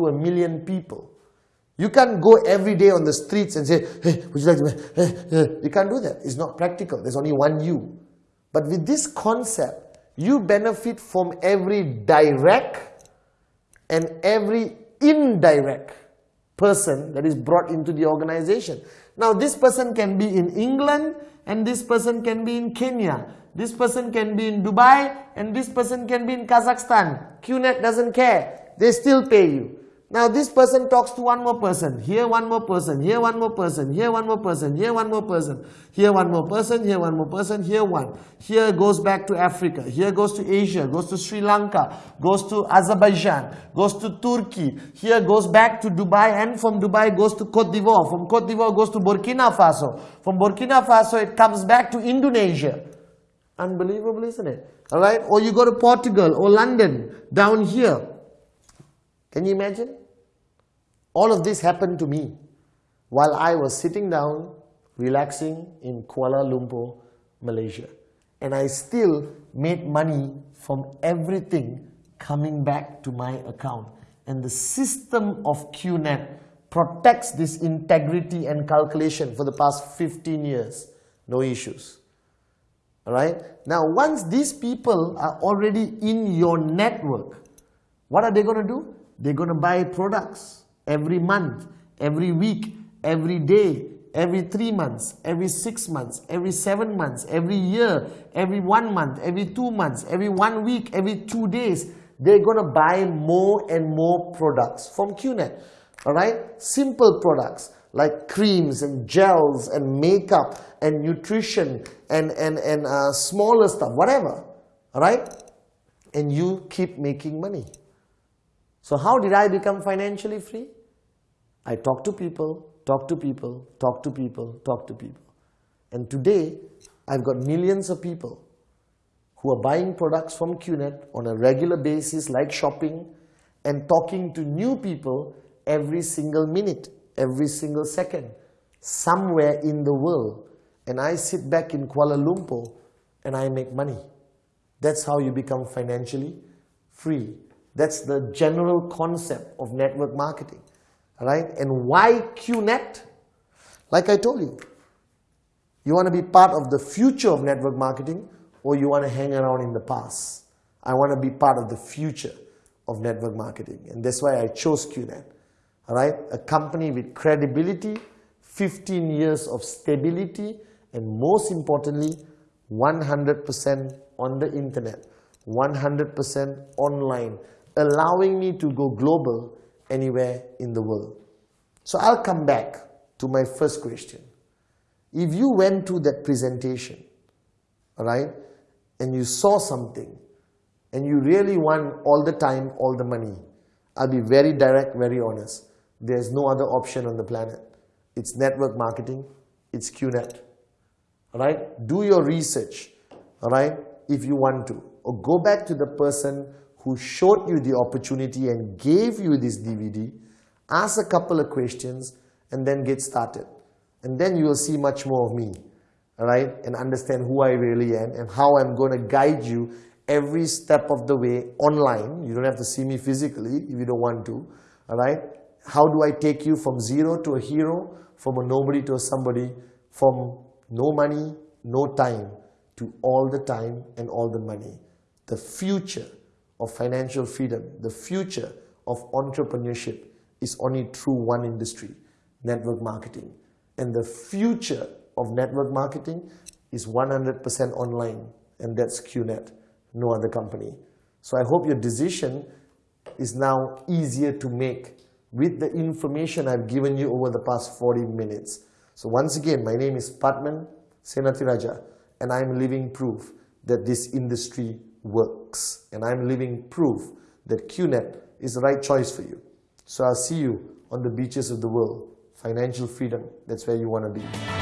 to a million people. You can't go every day on the streets and say, hey, would you like to, hey, hey. you can't do that. It's not practical. There's only one you. But with this concept, you benefit from every direct and every indirect person that is brought into the organization. Now this person can be in England and this person can be in Kenya. This person can be in Dubai and this person can be in Kazakhstan. QNet doesn't care. They still pay you. Now this person talks to one more person, here one more person, here one more person, here one more person, here one more person, here one more person, here one more person, here one. Here goes back to Africa, here goes to Asia, goes to Sri Lanka, goes to Azerbaijan, goes to Turkey, here goes back to Dubai and from Dubai goes to Cote d'Ivoire, from Cote d'Ivoire goes to Burkina Faso, from Burkina Faso it comes back to Indonesia. Unbelievable isn't it? Alright, or you go to Portugal or London, down here. Can you imagine? All of this happened to me while I was sitting down, relaxing in Kuala Lumpur, Malaysia. And I still made money from everything coming back to my account. And the system of QNet protects this integrity and calculation for the past 15 years. No issues. Alright? Now, once these people are already in your network, what are they going to do? They're going to buy products every month, every week, every day, every three months, every six months, every seven months, every year, every one month, every two months, every one week, every two days, they're going to buy more and more products from QNet. All right? Simple products like creams and gels and makeup and nutrition and, and, and uh, smaller stuff, whatever. All right? And you keep making money. So how did I become financially free? I talk to people, talk to people, talk to people, talk to people. And today, I've got millions of people who are buying products from QNet on a regular basis like shopping and talking to new people every single minute, every single second, somewhere in the world. And I sit back in Kuala Lumpur and I make money. That's how you become financially free. That's the general concept of network marketing. Right? And why QNet? Like I told you, you want to be part of the future of network marketing or you want to hang around in the past. I want to be part of the future of network marketing. And that's why I chose QNet. All right? A company with credibility, 15 years of stability, and most importantly, 100% on the internet, 100% online, allowing me to go global anywhere in the world. So I'll come back to my first question. If you went to that presentation, all right, and you saw something, and you really want all the time, all the money, I'll be very direct, very honest. There's no other option on the planet. It's network marketing, it's QNet. All right, do your research, all right, if you want to. Or go back to the person who showed you the opportunity and gave you this DVD, ask a couple of questions and then get started. And then you will see much more of me, all right, and understand who I really am and how I'm going to guide you every step of the way online. You don't have to see me physically if you don't want to, all right. How do I take you from zero to a hero, from a nobody to a somebody, from no money, no time, to all the time and all the money. The future of financial freedom, the future of entrepreneurship is only through one industry, network marketing. And the future of network marketing is 100% online, and that's QNet, no other company. So I hope your decision is now easier to make with the information I've given you over the past 40 minutes. So once again, my name is Padman Senathiraja, and I'm living proof that this industry works. And I'm living proof that QNet is the right choice for you. So I'll see you on the beaches of the world. Financial freedom, that's where you want to be.